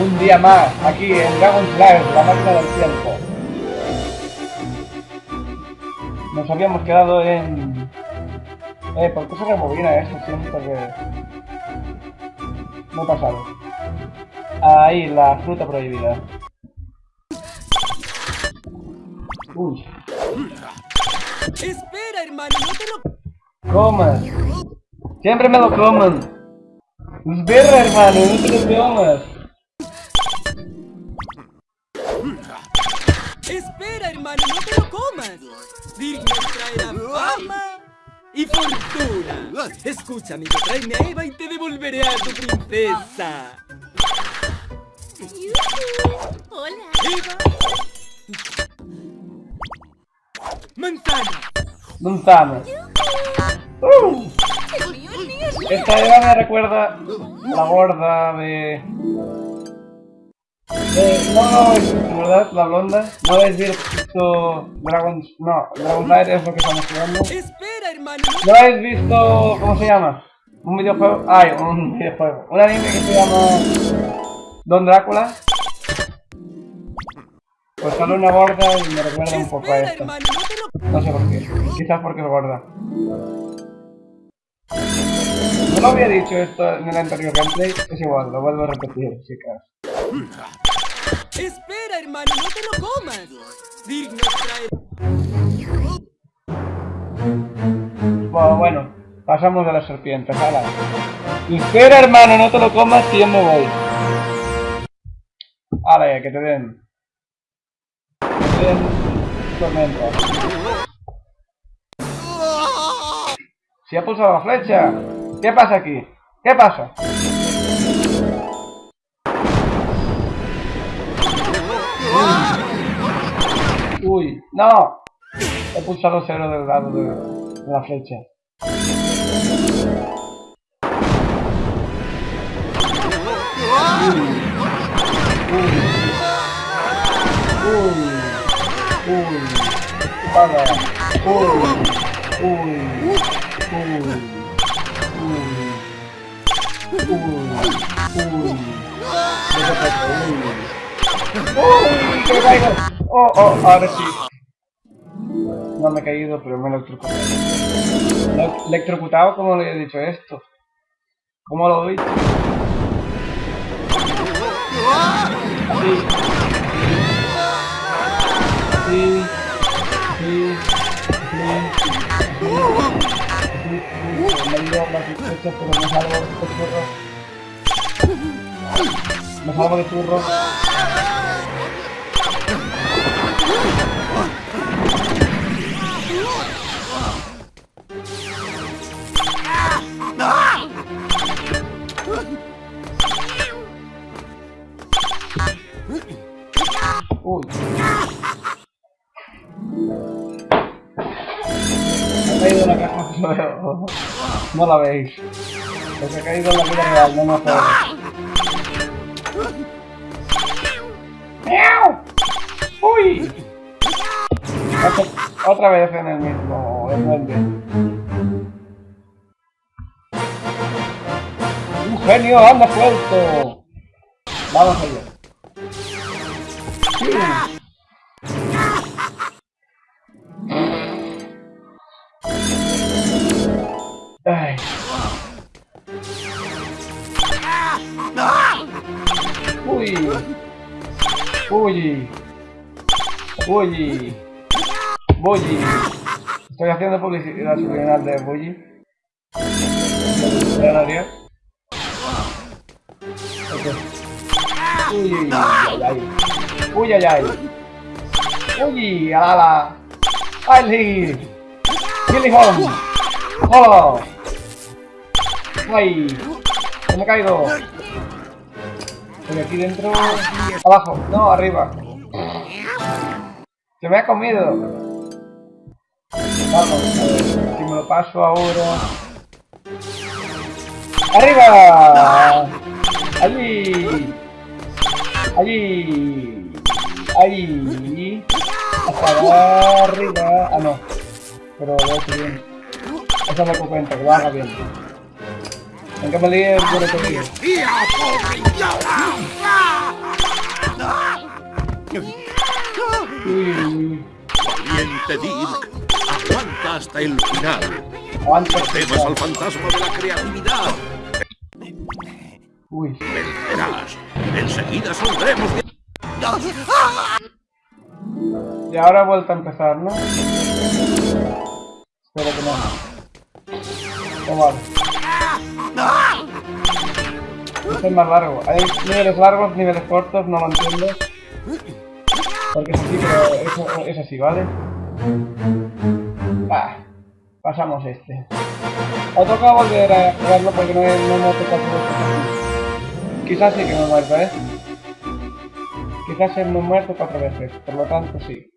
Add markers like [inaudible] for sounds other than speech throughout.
Un día más, aquí en Dragon Slayer, la máquina del tiempo. Nos habíamos quedado en... Eh, ¿por qué se rebobina esto siempre que...? No he pasado. Ahí, la fruta prohibida. Uy. Espera, hermano, no te lo... Comas. Siempre me lo coman. Espera, hermano, no te lo comas. Espera, hermano, no te lo comas. Digno traerá fama y fortuna. Escucha, amigo, tráeme a Eva y te devolveré a tu princesa. Hola. Eva. Manzana. Manzana. Uh, El mío, el mío, el mío. esta Eva me recuerda la gorda de... de... No, no, ¿verdad? La blonda. No habéis visto Dragon... No, Dragon Knight es lo que estamos jugando. Espera, hermano, no ¿No habéis visto... ¿Cómo se llama? Un videojuego... Ay, un videojuego. Un anime que se llama... Don Drácula. Pues sale una gorda y me recuerda un poco a esto. no sé por qué. Quizás porque es gorda. No lo había dicho esto en el anterior gameplay. Es igual, lo vuelvo a repetir, chicas. Espera, hermano, no te lo comas. Digno traerá... Bueno, bueno, pasamos de las serpientes, hala. Espera, hermano, no te lo comas que yo me voy. Hala, ya, que te den. Te den tormenta. Si ha pulsado la flecha. ¿Qué pasa aquí? ¿Qué pasa? No. He pulsado cero del lado de, la flecha. Oh, oh, ahora sí. No me he caído, pero me he electrocutado. ¿Ele- ¿Electrocutado? ¿Cómo le he dicho esto? ¿Cómo lo he dicho? Sí. Sí. Sí. Sí. Me salvo de churro. [laughs] No la veis. Pues ha caído en la vida real, no me jodas. ¡Miau! ¡Uy! Otra, vez en el mismo duende. ¡Un genio anda suelto! Vamos allá. Uy. Uy. Bully. Estoy haciendo publicidad subliminal de Bully. Granario. Ok. Uy, ay, ay. Uy, ay, ay. Uy, ala. Ali. Billy Home. ¡Oh! ¡Ay! ¡Se me caigo! Estoy aquí dentro. Abajo. No, arriba. Se me ha comido. Vamos, a ver. Si me lo paso ahora. ¡Arriba! Allí. Allí. Allí. Hasta arriba. Ah, no. Pero lo he hecho bien. Eso me cuenta, que lo haga bien. Nunca me lié el de la Enseguida saldremos. Y ahora vuelta a empezar, ¿no? Este es más largo. Hay niveles largos, niveles cortos, no lo entiendo. Porque es así, pero eso es así, ¿vale? Ah, pasamos este. Ha tocado volver a jugarlo porque no, no me ha tocado. Quizás sí que me he muerto, ¿eh? Quizás he me muerto cuatro veces, por lo tanto sí.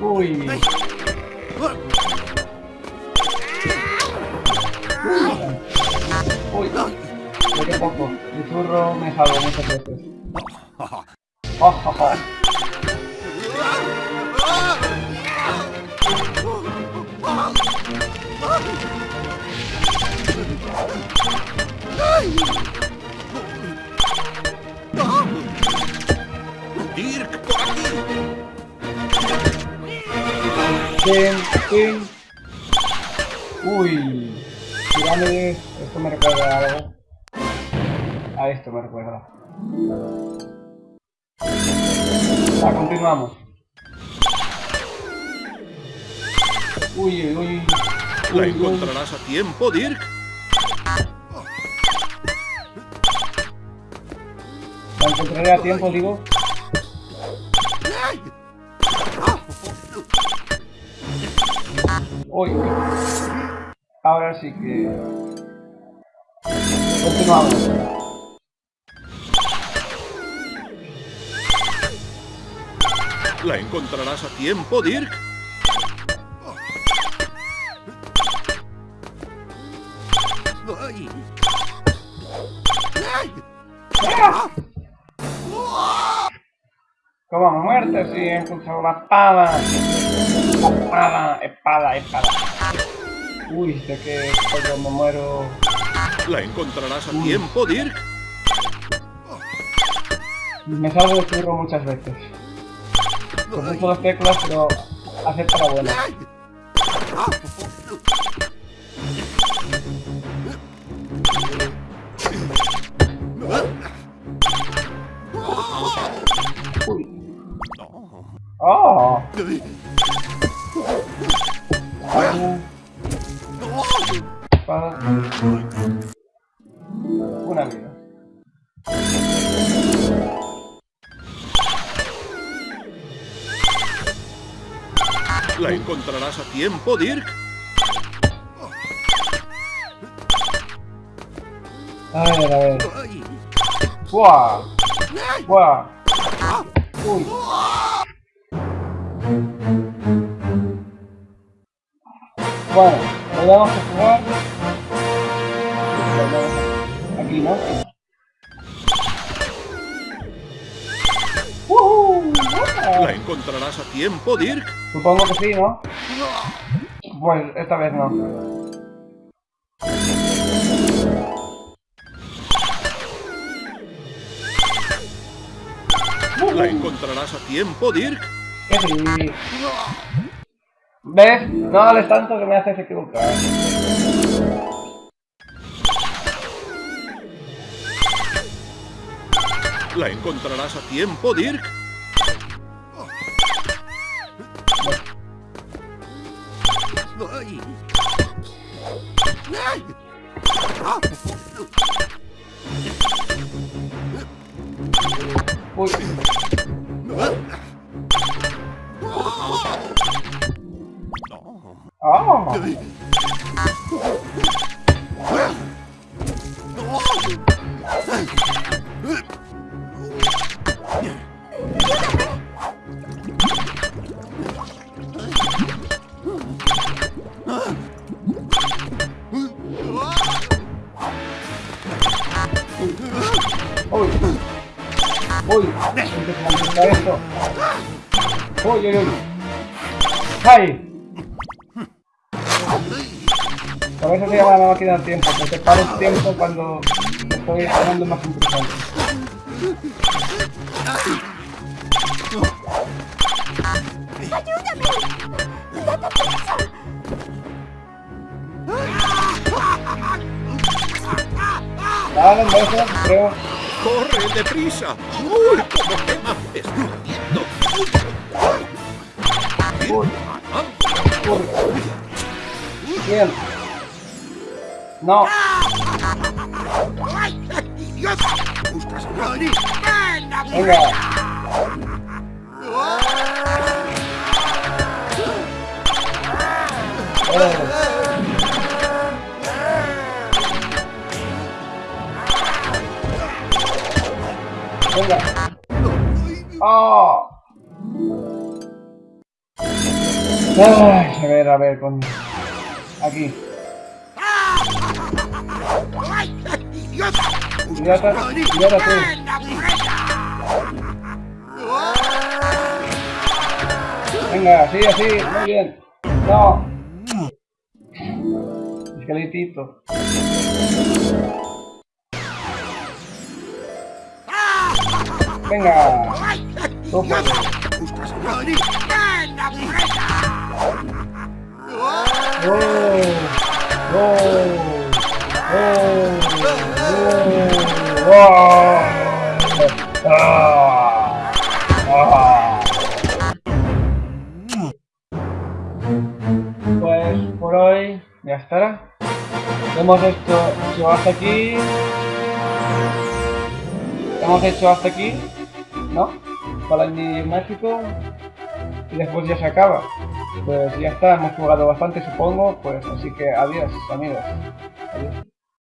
Uy. Uy. Qué poco. El churro me salvo muchas veces. Oh. Dirk, por aquí. Uy. Pirámides. Esto me recuerda a algo. A esto me recuerda. Va, continuamos. Uy, uy, uy. La Uy, uy. encontrarás a tiempo, Dirk. La encontraré a tiempo, digo. Uy. Ahora sí que... Continuamos. La encontrarás a tiempo, Dirk. Como muerte, sí, he encontrado la espada. Espada, espada, espada. Uy, de que cuando me muero... La encontrarás a tiempo, Dirk. Me salgo de churro muchas veces. Con mucho las teclas, pero hace para buena. Uy. ¡Oh! A tiempo, Dirk. A ver, a ver. ¡Buah! ¡Buah! ¡Uy! Bueno, volvemos a jugar. Aquí, ¿no? ¡Woohoo! La encontrarás a tiempo, Dirk. Supongo que sí, ¿no? Pues esta vez no. La encontrarás a tiempo, Dirk. Sí. ¿Ves? No hables tanto que me haces equivocar. La encontrarás a tiempo, Dirk. ¡Ah! ¡Uy! ¡Uy! ¡Empieza a eso se llama la máquina del tiempo, porque para el tiempo cuando estoy ganando más importante. Dale, un beso, creo. ¡Corre, deprisa! ¡Uy, cómo. Uy, uy. Bien. No. Venga. Eh. Venga. ¡Oh! Ay, a ver, a ver, con... Aquí. Idiota, idiota tú. Venga, así, así, muy bien. No. Esqueletito. Venga. ¡Oh! Pues por hoy ya estará. Hemos hecho, hasta aquí. Hemos hecho hasta aquí, ¿no? Para el mágico. Y después ya se acaba. Pues ya está, hemos jugado bastante supongo, pues así que adiós amigos. Adiós.